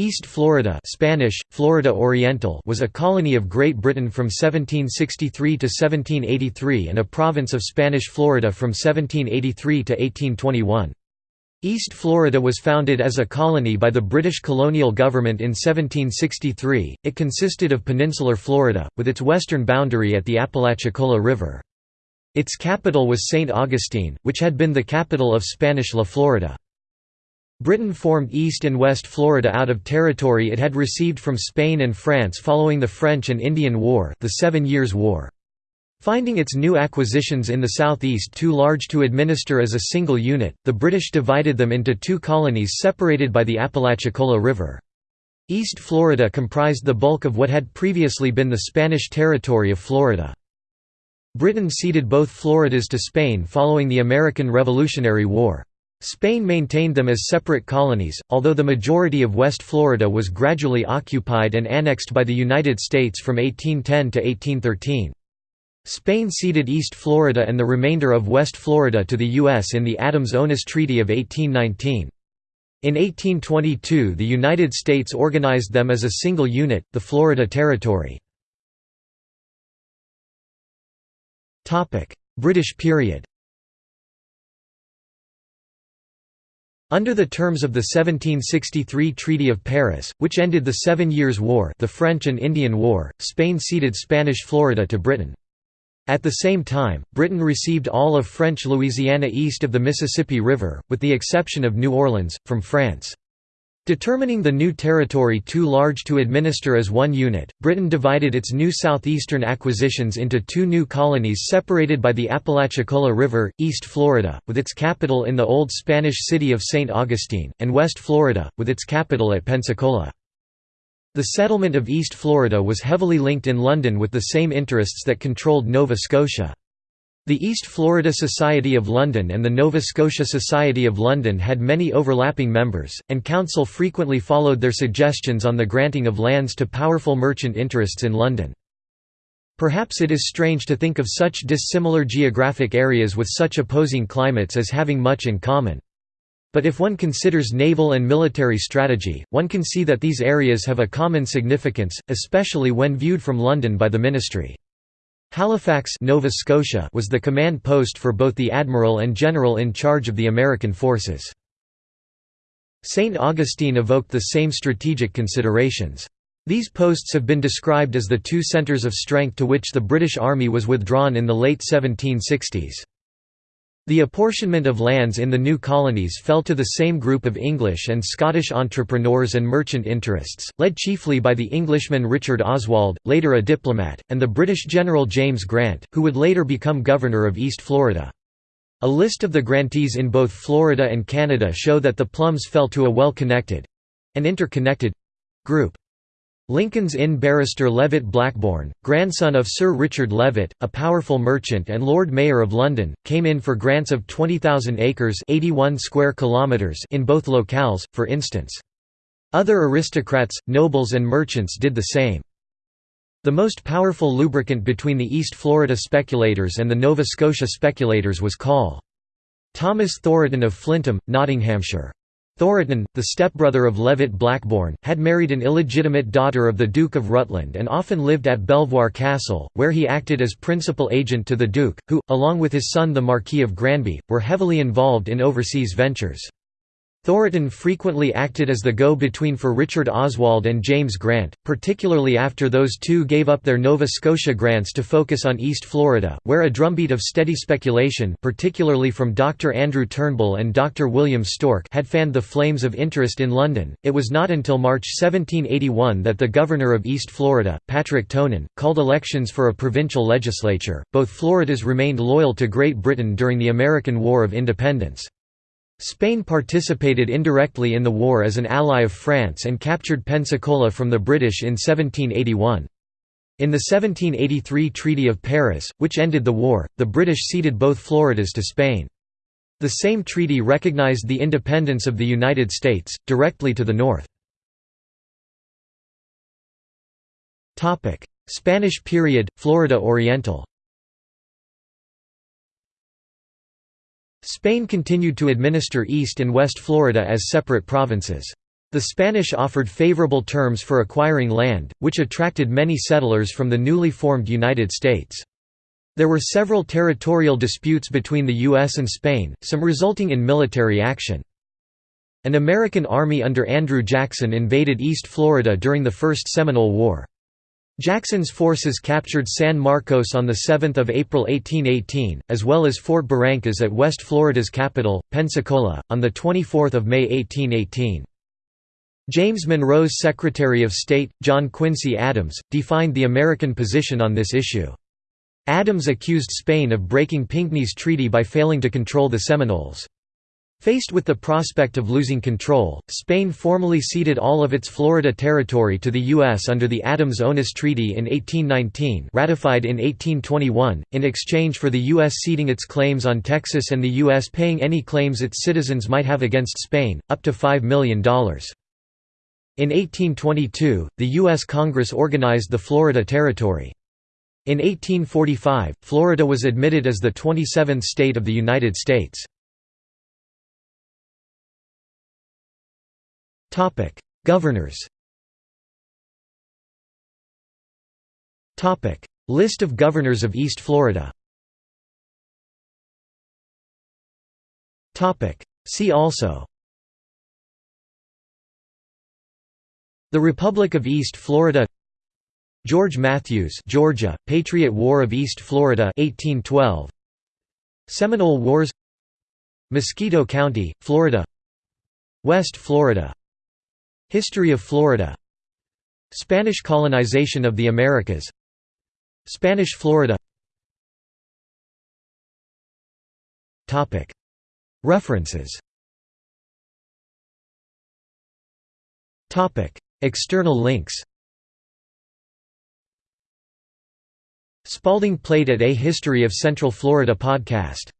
East Florida Spanish, Florida Oriental was a colony of Great Britain from 1763 to 1783 and a province of Spanish Florida from 1783 to 1821. East Florida was founded as a colony by the British colonial government in 1763. It consisted of peninsular Florida, with its western boundary at the Apalachicola River. Its capital was St. Augustine, which had been the capital of Spanish La Florida. Britain formed East and West Florida out of territory it had received from Spain and France following the French and Indian War, the Seven Years' War. Finding its new acquisitions in the southeast too large to administer as a single unit, the British divided them into two colonies separated by the Apalachicola River. East Florida comprised the bulk of what had previously been the Spanish territory of Florida. Britain ceded both Floridas to Spain following the American Revolutionary War. Spain maintained them as separate colonies, although the majority of West Florida was gradually occupied and annexed by the United States from 1810 to 1813. Spain ceded East Florida and the remainder of West Florida to the U.S. in the Adams-Onis Treaty of 1819. In 1822 the United States organized them as a single unit, the Florida Territory. British period Under the terms of the 1763 Treaty of Paris, which ended the Seven Years' War the French and Indian War, Spain ceded Spanish Florida to Britain. At the same time, Britain received all of French Louisiana east of the Mississippi River, with the exception of New Orleans, from France. Determining the new territory too large to administer as one unit, Britain divided its new southeastern acquisitions into two new colonies separated by the Apalachicola River, East Florida, with its capital in the old Spanish city of St. Augustine, and West Florida, with its capital at Pensacola. The settlement of East Florida was heavily linked in London with the same interests that controlled Nova Scotia. The East Florida Society of London and the Nova Scotia Society of London had many overlapping members, and Council frequently followed their suggestions on the granting of lands to powerful merchant interests in London. Perhaps it is strange to think of such dissimilar geographic areas with such opposing climates as having much in common. But if one considers naval and military strategy, one can see that these areas have a common significance, especially when viewed from London by the ministry. Halifax Nova Scotia was the command post for both the admiral and general in charge of the American forces. St. Augustine evoked the same strategic considerations. These posts have been described as the two centres of strength to which the British Army was withdrawn in the late 1760s. The apportionment of lands in the new colonies fell to the same group of English and Scottish entrepreneurs and merchant interests, led chiefly by the Englishman Richard Oswald, later a diplomat, and the British General James Grant, who would later become Governor of East Florida. A list of the grantees in both Florida and Canada show that the Plums fell to a well-connected—and interconnected—group. Lincoln's Inn barrister Levett Blackborne, grandson of Sir Richard Levett, a powerful merchant and Lord Mayor of London, came in for grants of 20,000 acres 81 square kilometers in both locales, for instance. Other aristocrats, nobles and merchants did the same. The most powerful lubricant between the East Florida speculators and the Nova Scotia speculators was coal. Thomas Thoroton of Flintham, Nottinghamshire. Thoroton, the stepbrother of Levett Blackborne, had married an illegitimate daughter of the Duke of Rutland and often lived at Belvoir Castle, where he acted as principal agent to the Duke, who, along with his son the Marquis of Granby, were heavily involved in overseas ventures. Thoroton frequently acted as the go-between for Richard Oswald and James Grant, particularly after those two gave up their Nova Scotia grants to focus on East Florida, where a drumbeat of steady speculation particularly from Dr. Andrew Turnbull and Dr. William Stork had fanned the flames of interest in London. It was not until March 1781 that the governor of East Florida, Patrick Tonyn, called elections for a provincial legislature. Both Floridas remained loyal to Great Britain during the American War of Independence. Spain participated indirectly in the war as an ally of France and captured Pensacola from the British in 1781. In the 1783 Treaty of Paris, which ended the war, the British ceded both Floridas to Spain. The same treaty recognized the independence of the United States, directly to the north. Spanish period, Florida Oriental Spain continued to administer East and West Florida as separate provinces. The Spanish offered favorable terms for acquiring land, which attracted many settlers from the newly formed United States. There were several territorial disputes between the U.S. and Spain, some resulting in military action. An American army under Andrew Jackson invaded East Florida during the First Seminole War. Jackson's forces captured San Marcos on 7 April 1818, as well as Fort Barrancas at West Florida's capital, Pensacola, on 24 May 1818. James Monroe's Secretary of State, John Quincy Adams, defined the American position on this issue. Adams accused Spain of breaking Pinckney's treaty by failing to control the Seminoles. Faced with the prospect of losing control, Spain formally ceded all of its Florida territory to the U.S. under the Adams-Onis Treaty in 1819 ratified in 1821, in exchange for the U.S. ceding its claims on Texas and the U.S. paying any claims its citizens might have against Spain, up to $5 million. In 1822, the U.S. Congress organized the Florida Territory. In 1845, Florida was admitted as the 27th state of the United States. Governors List of governors of East Florida See also The Republic of East Florida George Mathews Georgia, Patriot War of East Florida 1812 Seminole Wars Mosquito County, Florida West Florida History of Florida. Spanish colonization of the Americas. Spanish Florida. References. External links. Spalding Plate at A History of Central Florida podcast